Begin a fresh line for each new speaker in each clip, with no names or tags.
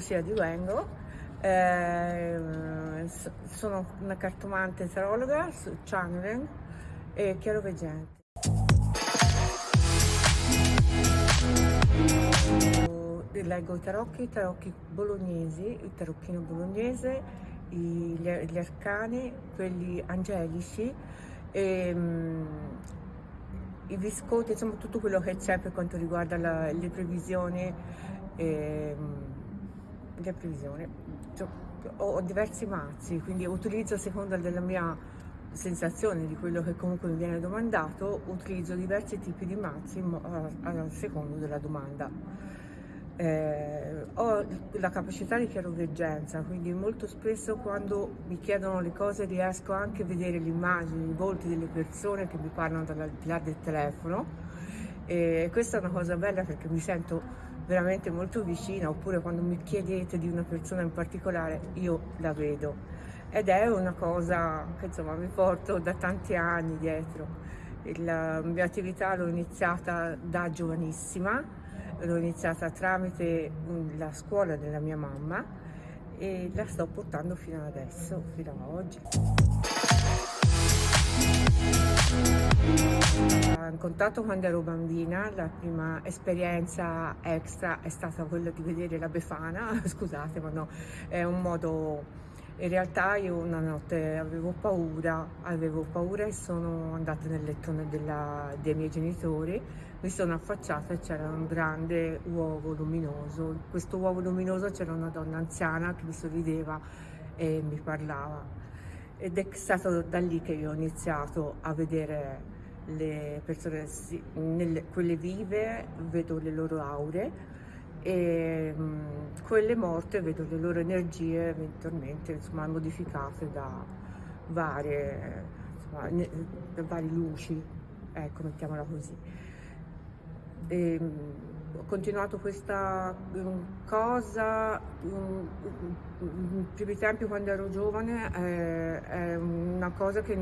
Lucia Di Vengo, eh, sono una cartomante tarologa su channeling e chiaroveggente. Leggo i tarocchi, i tarocchi bolognesi, il tarocchino bolognese, gli, arcani, quelli angelici, e, um, i visconti, insomma tutto quello che c'è per quanto riguarda la, le previsioni. E, le previsioni. Cioè, ho diversi mazzi, quindi utilizzo a seconda della mia sensazione di quello che comunque mi viene domandato, utilizzo diversi tipi di mazzi a, seconda della domanda. Eh, ho la capacità di chiaroveggenza, quindi molto spesso quando mi chiedono le cose riesco anche a vedere le immagini, i volti delle persone che mi parlano dal di là del telefono e questa è una cosa bella perché mi sento veramente molto vicina oppure quando mi chiedete di una persona in particolare io la vedo ed è una cosa che insomma mi porto da tanti anni dietro. La mia attività l'ho iniziata da giovanissima, l'ho iniziata tramite la scuola della mia mamma e la sto portando fino ad adesso, fino ad oggi in contatto quando ero bambina, la prima esperienza extra è stata quella di vedere la Befana, scusate ma no, è un modo... In realtà io una notte avevo paura, avevo paura e sono andata nel lettone della, dei miei genitori, mi sono affacciata e c'era un grande uovo luminoso. In questo uovo luminoso c'era una donna anziana che mi sorrideva e mi parlava. Ed è stato da lì che io ho iniziato a vedere le persone, nelle, quelle vive vedo le loro aure e mh, mm, quelle morte vedo le loro energie eventualmente insomma, modificate da varie, insomma, da varie luci, ecco mettiamola così. E, mh, mm, ho continuato questa cosa in primi tempi quando ero giovane è, è una cosa che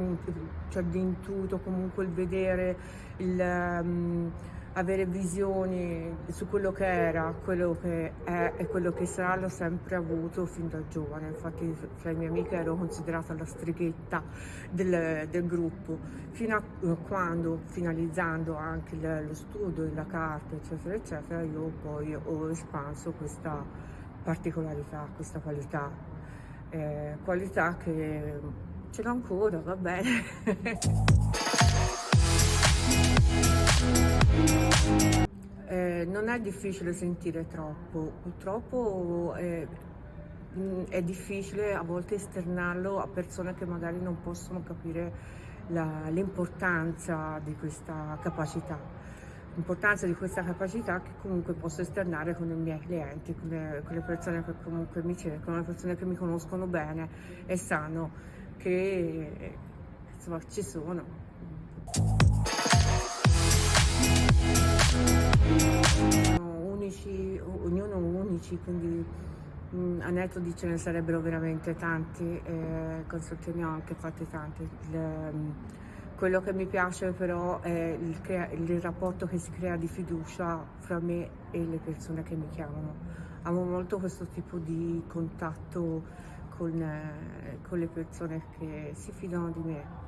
cioè l'intuito comunque il vedere il um, avere visioni su quello che era, quello che è e quello che sarà l'ho sempre avuto fin da giovane, infatti fra i miei amiche ero considerata la strighetta del, del gruppo, fino a quando finalizzando anche lo studio, la carta eccetera eccetera io poi ho espanso questa particolarità, questa qualità, eh, qualità che ce l'ho ancora, va bene. non è difficile sentire troppo, purtroppo è, mm, è, difficile a volte esternarlo a persone che magari non possono capire l'importanza di questa capacità. L'importanza di questa capacità che comunque posso esternare con i miei clienti, con le, con le persone che comunque mi cercano, le persone che mi conoscono bene e sanno che insomma, ci sono. Unici, quindi mh, mm, a netto di ce ne sarebbero veramente tanti, eh, consulti ne ho anche fatti tanti. Il, mm, quello che mi piace però è il, il, rapporto che si crea di fiducia fra me e le persone che mi chiamano. Amo molto questo tipo di contatto con, eh, con le persone che si fidano di me.